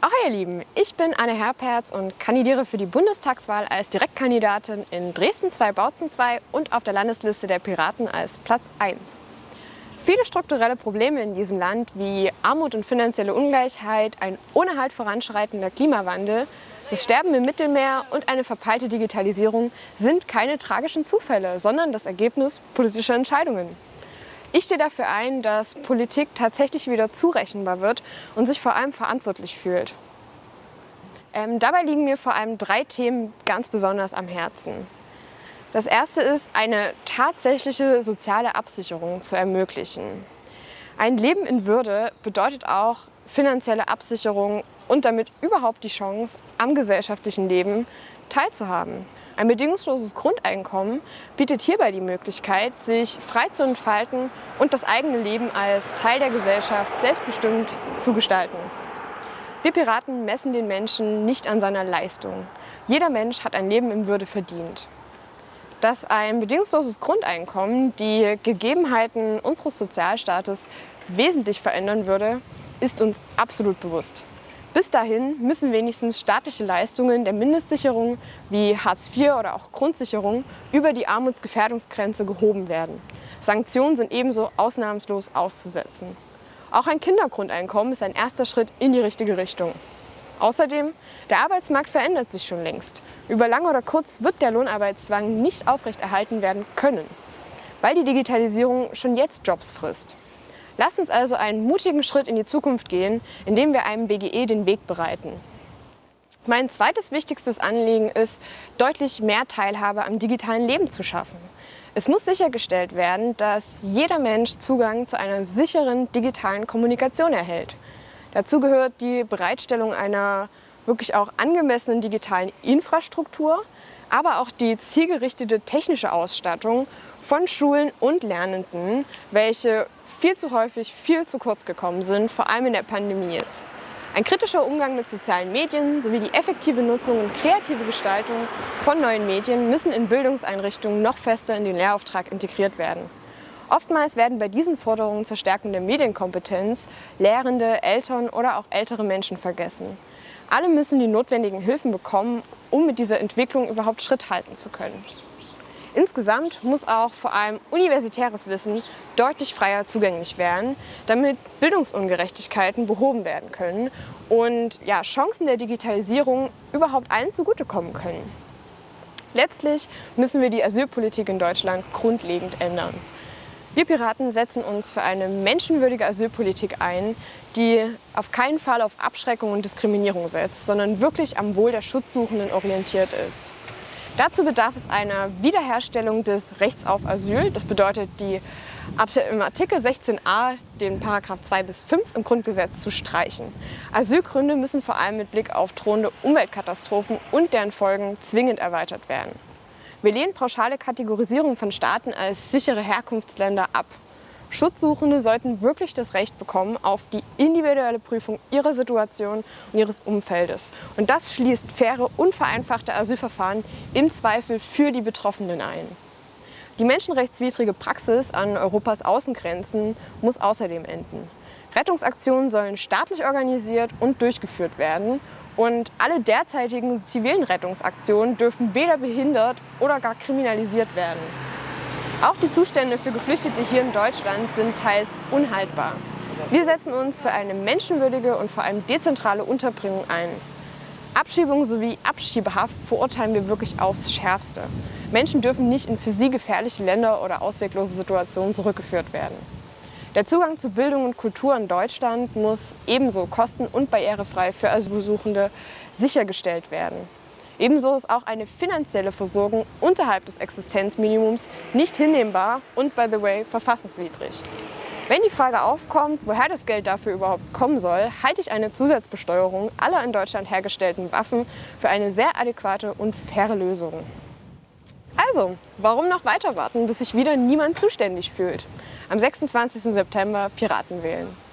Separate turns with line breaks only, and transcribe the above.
Ahoi ihr Lieben, ich bin Anne Herperz und kandidiere für die Bundestagswahl als Direktkandidatin in Dresden 2 Bautzen 2 und auf der Landesliste der Piraten als Platz 1. Viele strukturelle Probleme in diesem Land wie Armut und finanzielle Ungleichheit, ein ohne Halt voranschreitender Klimawandel, das Sterben im Mittelmeer und eine verpeilte Digitalisierung sind keine tragischen Zufälle, sondern das Ergebnis politischer Entscheidungen. Ich stehe dafür ein, dass Politik tatsächlich wieder zurechenbar wird und sich vor allem verantwortlich fühlt. Ähm, dabei liegen mir vor allem drei Themen ganz besonders am Herzen. Das erste ist, eine tatsächliche soziale Absicherung zu ermöglichen. Ein Leben in Würde bedeutet auch finanzielle Absicherung und damit überhaupt die Chance, am gesellschaftlichen Leben teilzuhaben. Ein bedingungsloses Grundeinkommen bietet hierbei die Möglichkeit, sich frei zu entfalten und das eigene Leben als Teil der Gesellschaft selbstbestimmt zu gestalten. Wir Piraten messen den Menschen nicht an seiner Leistung. Jeder Mensch hat ein Leben in Würde verdient. Dass ein bedingungsloses Grundeinkommen die Gegebenheiten unseres Sozialstaates wesentlich verändern würde, ist uns absolut bewusst. Bis dahin müssen wenigstens staatliche Leistungen der Mindestsicherung wie Hartz IV oder auch Grundsicherung über die Armutsgefährdungsgrenze gehoben werden. Sanktionen sind ebenso ausnahmslos auszusetzen. Auch ein Kindergrundeinkommen ist ein erster Schritt in die richtige Richtung. Außerdem, der Arbeitsmarkt verändert sich schon längst. Über lang oder kurz wird der Lohnarbeitszwang nicht aufrechterhalten werden können, weil die Digitalisierung schon jetzt Jobs frisst. Lasst uns also einen mutigen Schritt in die Zukunft gehen, indem wir einem BGE den Weg bereiten. Mein zweites wichtigstes Anliegen ist, deutlich mehr Teilhabe am digitalen Leben zu schaffen. Es muss sichergestellt werden, dass jeder Mensch Zugang zu einer sicheren digitalen Kommunikation erhält. Dazu gehört die Bereitstellung einer wirklich auch angemessenen digitalen Infrastruktur, aber auch die zielgerichtete technische Ausstattung von Schulen und Lernenden, welche viel zu häufig viel zu kurz gekommen sind, vor allem in der Pandemie jetzt. Ein kritischer Umgang mit sozialen Medien sowie die effektive Nutzung und kreative Gestaltung von neuen Medien müssen in Bildungseinrichtungen noch fester in den Lehrauftrag integriert werden. Oftmals werden bei diesen Forderungen zur Stärkung der Medienkompetenz Lehrende, Eltern oder auch ältere Menschen vergessen. Alle müssen die notwendigen Hilfen bekommen, um mit dieser Entwicklung überhaupt Schritt halten zu können. Insgesamt muss auch vor allem universitäres Wissen deutlich freier zugänglich werden, damit Bildungsungerechtigkeiten behoben werden können und ja, Chancen der Digitalisierung überhaupt allen zugutekommen können. Letztlich müssen wir die Asylpolitik in Deutschland grundlegend ändern. Wir Piraten setzen uns für eine menschenwürdige Asylpolitik ein, die auf keinen Fall auf Abschreckung und Diskriminierung setzt, sondern wirklich am Wohl der Schutzsuchenden orientiert ist. Dazu bedarf es einer Wiederherstellung des Rechts auf Asyl. Das bedeutet, die im Artikel 16a den Paragraph 2 bis 5 im Grundgesetz zu streichen. Asylgründe müssen vor allem mit Blick auf drohende Umweltkatastrophen und deren Folgen zwingend erweitert werden. Wir lehnen pauschale Kategorisierung von Staaten als sichere Herkunftsländer ab. Schutzsuchende sollten wirklich das Recht bekommen auf die individuelle Prüfung ihrer Situation und ihres Umfeldes. Und das schließt faire und vereinfachte Asylverfahren im Zweifel für die Betroffenen ein. Die menschenrechtswidrige Praxis an Europas Außengrenzen muss außerdem enden. Rettungsaktionen sollen staatlich organisiert und durchgeführt werden und alle derzeitigen zivilen Rettungsaktionen dürfen weder behindert oder gar kriminalisiert werden. Auch die Zustände für Geflüchtete hier in Deutschland sind teils unhaltbar. Wir setzen uns für eine menschenwürdige und vor allem dezentrale Unterbringung ein. Abschiebung sowie Abschiebehaft verurteilen wir wirklich aufs Schärfste. Menschen dürfen nicht in für sie gefährliche Länder oder ausweglose Situationen zurückgeführt werden. Der Zugang zu Bildung und Kultur in Deutschland muss ebenso kosten- und barrierefrei für Asylsuchende sichergestellt werden. Ebenso ist auch eine finanzielle Versorgung unterhalb des Existenzminimums nicht hinnehmbar und, by the way, verfassungswidrig. Wenn die Frage aufkommt, woher das Geld dafür überhaupt kommen soll, halte ich eine Zusatzbesteuerung aller in Deutschland hergestellten Waffen für eine sehr adäquate und faire Lösung. Also, warum noch weiter warten, bis sich wieder niemand zuständig fühlt? Am 26. September Piraten wählen.